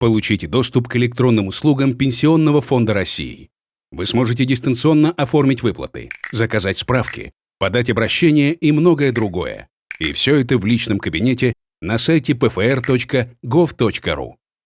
Получите доступ к электронным услугам Пенсионного фонда России. Вы сможете дистанционно оформить выплаты, заказать справки, подать обращение и многое другое. И все это в личном кабинете на сайте pfr.gov.ru.